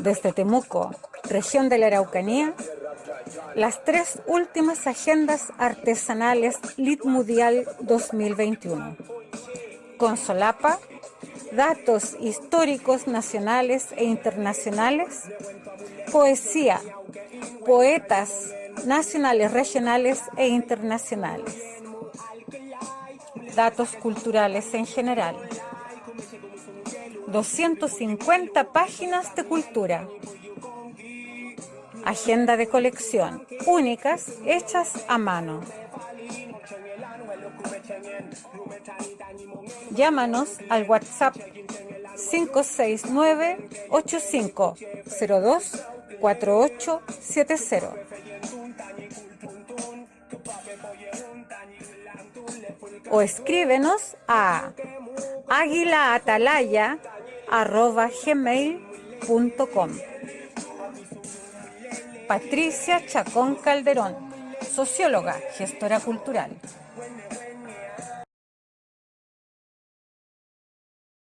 Desde Temuco, región de la Araucanía, las tres últimas agendas artesanales Litmudial 2021. Con solapa, datos históricos nacionales e internacionales, poesía, poetas nacionales, regionales e internacionales, datos culturales en general, 250 páginas de cultura, agenda de colección, únicas, hechas a mano. Llámanos al WhatsApp 569-8502-4870. O escríbenos a aguilaatalaya.gmail.com Patricia Chacón Calderón, socióloga, gestora cultural.